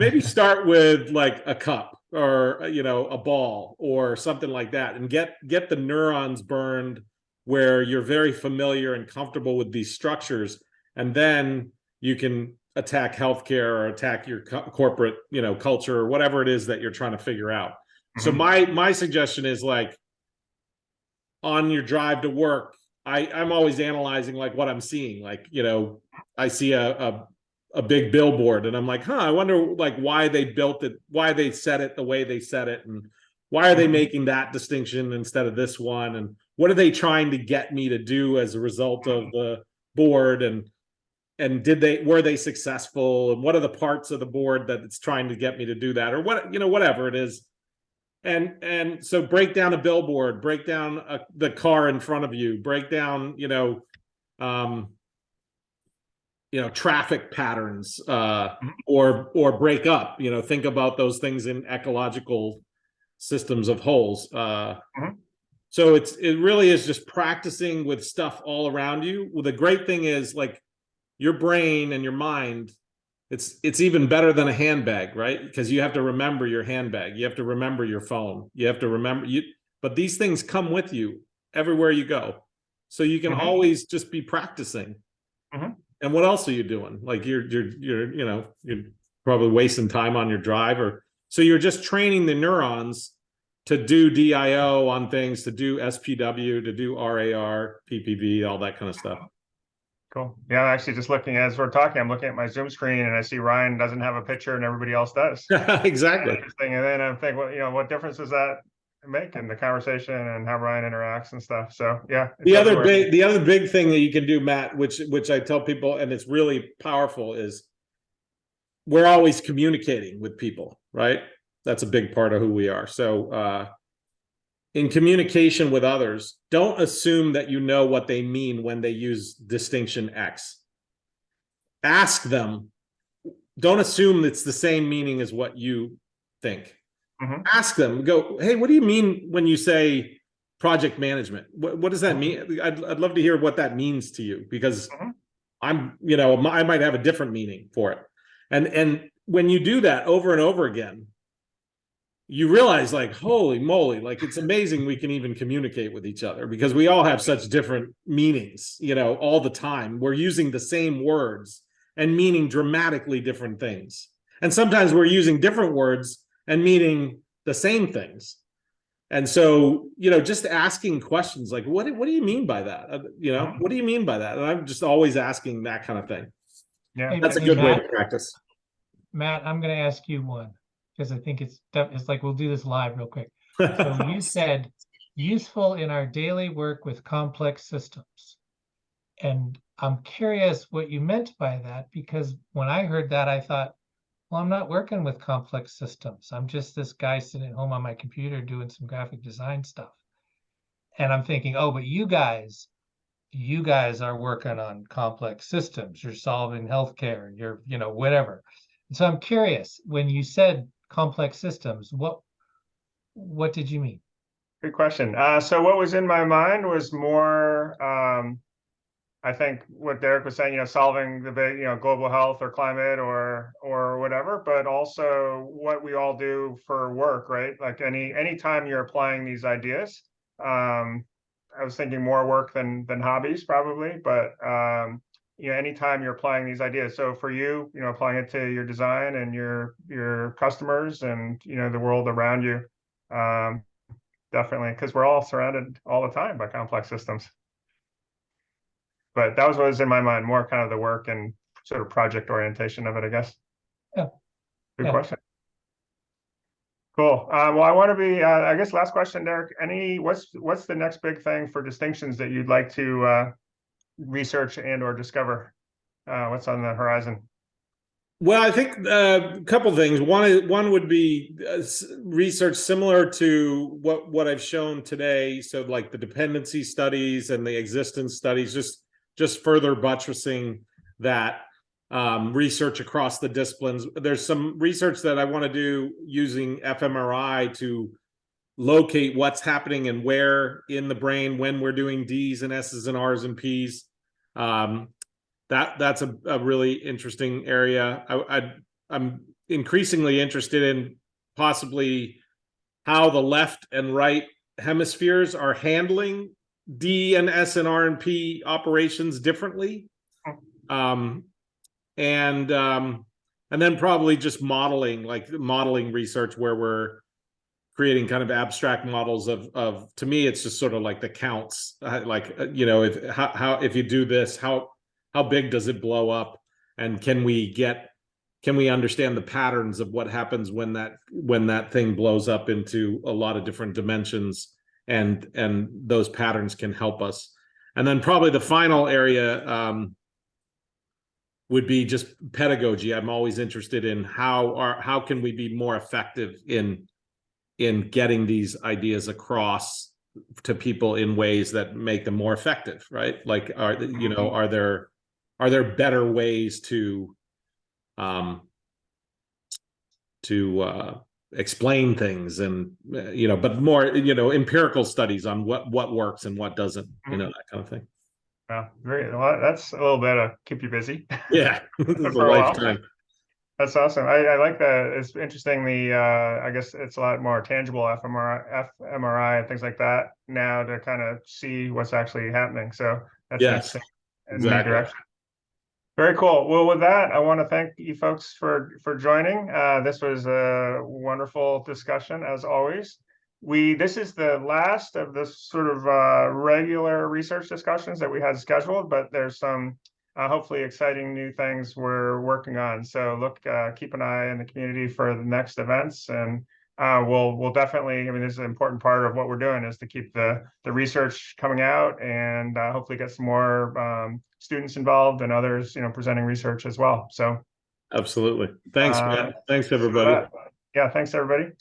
maybe start with like a cup or, you know, a ball or something like that and get, get the neurons burned where you're very familiar and comfortable with these structures. And then you can attack healthcare or attack your co- corporate, you know, culture or whatever it is that you're trying to figure out. So Mhm. my my suggestion is like on your drive to work, I I'm always analyzing like what I'm seeing. Like, you know, I see a a a big billboard. And I'm like, huh, I wonder like why they built it, why they set it the way they set it. And why are they Mhm. making that distinction instead of this one? And what are they trying to get me to do as a result of the board? And and did they were they successful? And what are the parts of the board that it's trying to get me to do that? Or what you know whatever it is. And and so break down a billboard break down a, the car in front of you break down you know um you know traffic patterns uh Mhm. or or break up you know think about those things in ecological systems of wholes uh Mhm. so it's it really is just practicing with stuff all around you well the great thing is like your brain and your mind it's it's even better than a handbag right because you have to remember your handbag you have to remember your phone you have to remember you but these things come with you everywhere you go so you can Mhm. always just be practicing Mhm. And what else are you doing like you're you're you're you know you're probably wasting time on your drive or so you're just training the neurons to do dio on things to do spw to do rar ppv all that kind of stuff Cool. Yeah, I'm actually just looking as we're talking, I'm looking at my Zoom screen and I see Ryan doesn't have a picture and everybody else does. (laughs) exactly Interesting. And then I'm thinking, well, you know, what difference does that make in the conversation and how Ryan interacts and stuff? So, yeah. The other big, the other big thing that you can do, Matt, which which I tell people, and it's really powerful, is we're always communicating with people, right? That's a big part of who we are. So, uh, in communication with others, don't assume that you know what they mean when they use distinction X. Ask them. Don't assume it's the same meaning as what you think. Mhm. Ask them. Go, hey, what do you mean when you say project management? What what does that mean? I'd I'd love to hear what that means to you because Mhm. I'm, you know, I might have a different meaning for it. And and when you do that over and over again, you realize like, holy moly, like it's amazing we can even communicate with each other because we all have such different meanings, you know, all the time. We're using the same words and meaning dramatically different things. And sometimes we're using different words and meaning the same things. And so, you know, just asking questions like, what, do- what do you mean by that? Uh, You know, what do you mean by that? And I'm just always asking that kind of thing. Yeah. Hey, That's a Hey, good way to practice. Matt, I'm gonna ask you one, because I think it's, it's like, we'll do this live real quick. (laughs) So you said useful in our daily work with complex systems. And I'm curious what you meant by that, because when I heard that, I thought, well, I'm not working with complex systems. I'm just this guy sitting at home on my computer doing some graphic design stuff. And I'm thinking, oh, but you guys, you guys are working on complex systems. You're solving healthcare, you're, you know, whatever. So I'm curious, when you said complex systems, what what did you mean? Good question. Uh, so what was in my mind was more, um, I think what Derek was saying, you know, solving the big, you know, global health or climate or, or whatever, but also what we all do for work, right? Like any, any time you're applying these ideas, um, I was thinking more work than, than hobbies probably, but, um, you know, anytime you're applying these ideas. So for you, you know, applying it to your design and your, your customers and, you know, the world around you. Um, definitely, because we're all surrounded all the time by complex systems. But that was what was in my mind, more kind of the work and sort of project orientation of it, I guess. Yeah. Good Yeah. question. Cool. Uh, well, I want to be, uh, I guess last question, Derek, any, what's, what's the next big thing for distinctions that you'd like to, uh, research and or discover? Uh, what's on the horizon? Well, I think uh, a couple things. One one would be uh, research similar to what what I've shown today. So, like the dependency studies and the existence studies, just just further buttressing that. um, research across the disciplines. There's some research that I want to do using fMRI to locate what's happening and where in the brain when we're doing D's and S's and R's and P's. Um, that that's a, a really interesting area. I, I I'm increasingly interested in possibly how the left and right hemispheres are handling D and S and R and P operations differently. Um, and um, and then probably just modeling, like modeling research where we're creating kind of abstract models of of to me it's just sort of like the counts uh, like uh, you know if how, how if you do this how how big does it blow up? And can we get can we understand the patterns of what happens when that when that thing blows up into a lot of different dimensions and and those patterns can help us. And then probably the final area um would be just pedagogy. I'm always interested in how are how can we be more effective in in getting these ideas across to people in ways that make them more effective right? Like are you know are there are there better ways to um to uh explain things and you know but more you know empirical studies on what what works and what doesn't you know that kind of thing Yeah, very, well, that's a little bit of keep you busy. (laughs) yeah (laughs) a lifetime That's awesome. I, I like that. It's interesting. The, uh, I guess it's a lot more tangible fMRI, fMRI and things like that now to kind of see what's actually happening. So that's Yes, in that exactly. Very cool. Well, with that, I want to thank you folks for, for joining. Uh, this was a wonderful discussion as always. We, this is the last of the sort of, uh, regular research discussions that we had scheduled, but there's some uh, hopefully exciting new things we're working on. So look, uh, keep an eye in the community for the next events and uh, we'll, we'll definitely, I mean, this is an important part of what we're doing is to keep the, the research coming out and uh, hopefully get some more um, students involved and others, you know, presenting research as well. So absolutely thanks Uh, man thanks everybody yeah, thanks, everybody.